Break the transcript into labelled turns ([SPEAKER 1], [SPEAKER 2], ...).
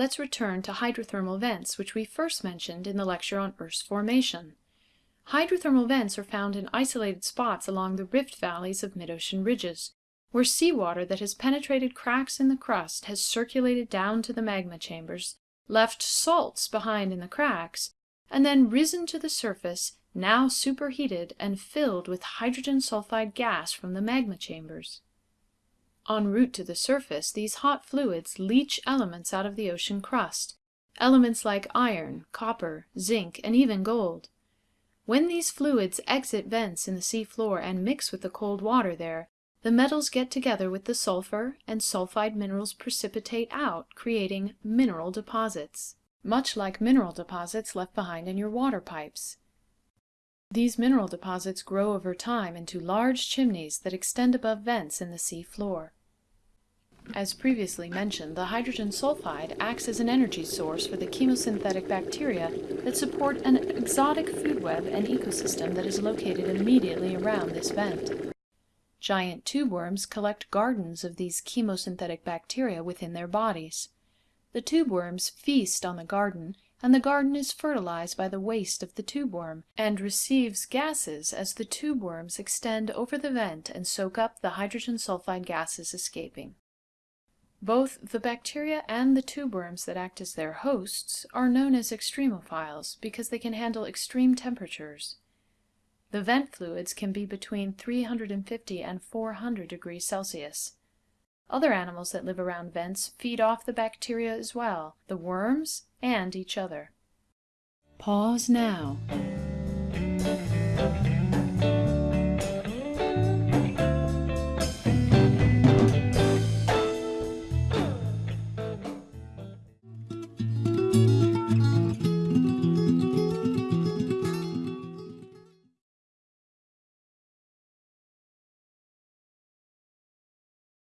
[SPEAKER 1] let's return to hydrothermal vents, which we first mentioned in the lecture on Earth's formation. Hydrothermal vents are found in isolated spots along the rift valleys of mid-ocean ridges, where seawater that has penetrated cracks in the crust has circulated down to the magma chambers, left salts behind in the cracks, and then risen to the surface, now superheated and filled with hydrogen sulfide gas from the magma chambers. En route to the surface, these hot fluids leach elements out of the ocean crust, elements like iron, copper, zinc, and even gold. When these fluids exit vents in the sea floor and mix with the cold water there, the metals get together with the sulfur and sulfide minerals precipitate out, creating mineral deposits, much like mineral deposits left behind in your water pipes. These mineral deposits grow over time into large chimneys that extend above vents in the sea floor. As previously mentioned, the hydrogen sulfide acts as an energy source for the chemosynthetic bacteria that support an exotic food web and ecosystem that is located immediately around this vent. Giant tube worms collect gardens of these chemosynthetic bacteria within their bodies. The tube worms feast on the garden and the garden is fertilized by the waste of the tube worm, and receives gases as the tube worms extend over the vent and soak up the hydrogen sulfide gases escaping. Both the bacteria and the tube worms that act as their hosts are known as extremophiles because they can handle extreme temperatures. The vent fluids can be between 350 and 400 degrees Celsius. Other animals that live around vents feed off the bacteria as well, the worms and each other. Pause now.